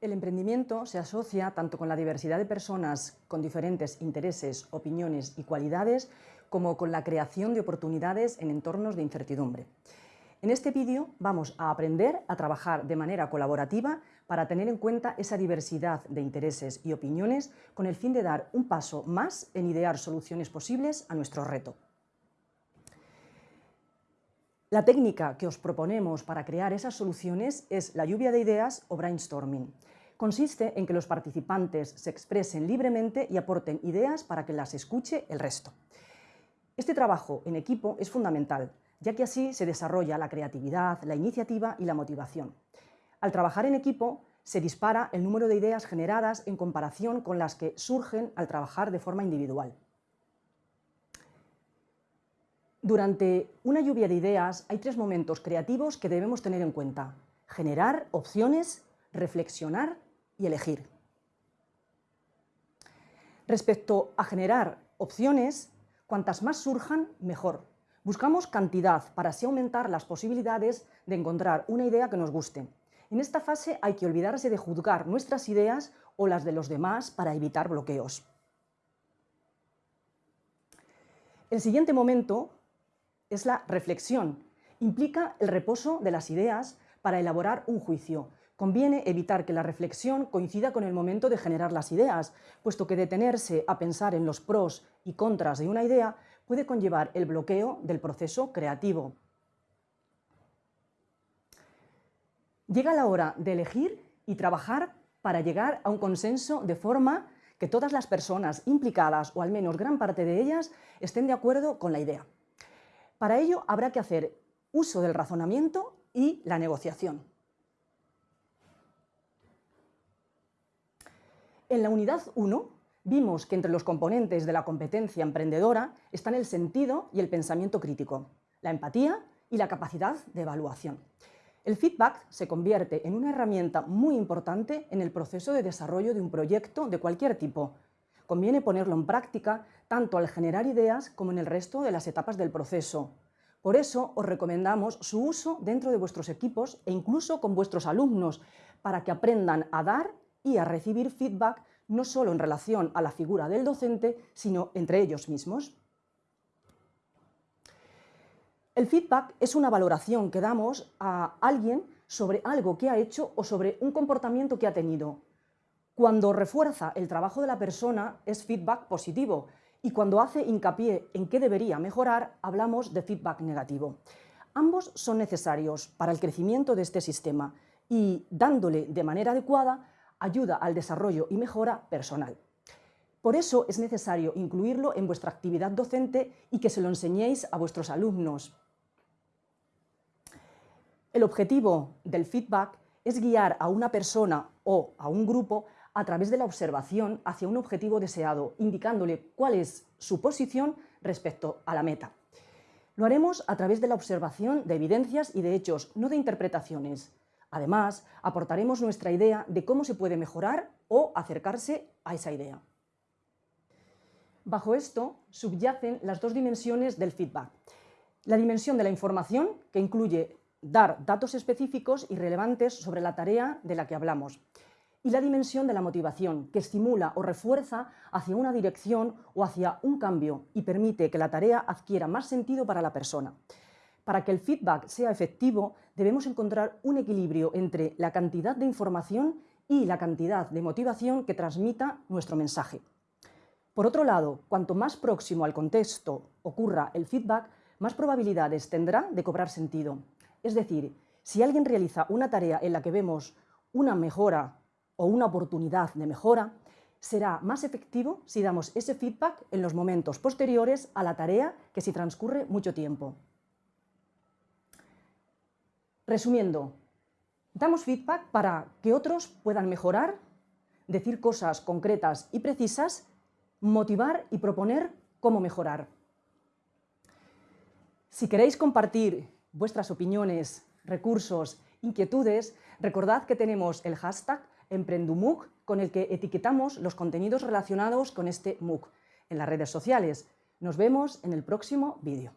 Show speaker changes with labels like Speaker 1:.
Speaker 1: El emprendimiento se asocia tanto con la diversidad de personas con diferentes intereses, opiniones y cualidades, como con la creación de oportunidades en entornos de incertidumbre. En este vídeo vamos a aprender a trabajar de manera colaborativa para tener en cuenta esa diversidad de intereses y opiniones con el fin de dar un paso más en idear soluciones posibles a nuestro reto. La técnica que os proponemos para crear esas soluciones es la lluvia de ideas o brainstorming. Consiste en que los participantes se expresen libremente y aporten ideas para que las escuche el resto. Este trabajo en equipo es fundamental, ya que así se desarrolla la creatividad, la iniciativa y la motivación. Al trabajar en equipo, se dispara el número de ideas generadas en comparación con las que surgen al trabajar de forma individual. Durante una lluvia de ideas hay tres momentos creativos que debemos tener en cuenta. Generar opciones, reflexionar y elegir. Respecto a generar opciones, cuantas más surjan, mejor. Buscamos cantidad para así aumentar las posibilidades de encontrar una idea que nos guste. En esta fase hay que olvidarse de juzgar nuestras ideas o las de los demás para evitar bloqueos. El siguiente momento es la reflexión. Implica el reposo de las ideas para elaborar un juicio. Conviene evitar que la reflexión coincida con el momento de generar las ideas, puesto que detenerse a pensar en los pros y contras de una idea puede conllevar el bloqueo del proceso creativo. Llega la hora de elegir y trabajar para llegar a un consenso de forma que todas las personas implicadas, o al menos gran parte de ellas, estén de acuerdo con la idea. Para ello habrá que hacer uso del razonamiento y la negociación. En la unidad 1 vimos que entre los componentes de la competencia emprendedora están el sentido y el pensamiento crítico, la empatía y la capacidad de evaluación. El feedback se convierte en una herramienta muy importante en el proceso de desarrollo de un proyecto de cualquier tipo, Conviene ponerlo en práctica tanto al generar ideas como en el resto de las etapas del proceso. Por eso os recomendamos su uso dentro de vuestros equipos e incluso con vuestros alumnos, para que aprendan a dar y a recibir feedback no solo en relación a la figura del docente, sino entre ellos mismos. El feedback es una valoración que damos a alguien sobre algo que ha hecho o sobre un comportamiento que ha tenido. Cuando refuerza el trabajo de la persona es feedback positivo y cuando hace hincapié en qué debería mejorar hablamos de feedback negativo. Ambos son necesarios para el crecimiento de este sistema y, dándole de manera adecuada, ayuda al desarrollo y mejora personal. Por eso es necesario incluirlo en vuestra actividad docente y que se lo enseñéis a vuestros alumnos. El objetivo del feedback es guiar a una persona o a un grupo a través de la observación hacia un objetivo deseado, indicándole cuál es su posición respecto a la meta. Lo haremos a través de la observación de evidencias y de hechos, no de interpretaciones. Además, aportaremos nuestra idea de cómo se puede mejorar o acercarse a esa idea. Bajo esto subyacen las dos dimensiones del feedback. La dimensión de la información, que incluye dar datos específicos y relevantes sobre la tarea de la que hablamos y la dimensión de la motivación, que estimula o refuerza hacia una dirección o hacia un cambio y permite que la tarea adquiera más sentido para la persona. Para que el feedback sea efectivo, debemos encontrar un equilibrio entre la cantidad de información y la cantidad de motivación que transmita nuestro mensaje. Por otro lado, cuanto más próximo al contexto ocurra el feedback, más probabilidades tendrá de cobrar sentido. Es decir, si alguien realiza una tarea en la que vemos una mejora o una oportunidad de mejora, será más efectivo si damos ese feedback en los momentos posteriores a la tarea que si transcurre mucho tiempo. Resumiendo, damos feedback para que otros puedan mejorar, decir cosas concretas y precisas, motivar y proponer cómo mejorar. Si queréis compartir vuestras opiniones, recursos, inquietudes, recordad que tenemos el hashtag EmprendumUC, con el que etiquetamos los contenidos relacionados con este MOOC en las redes sociales. Nos vemos en el próximo vídeo.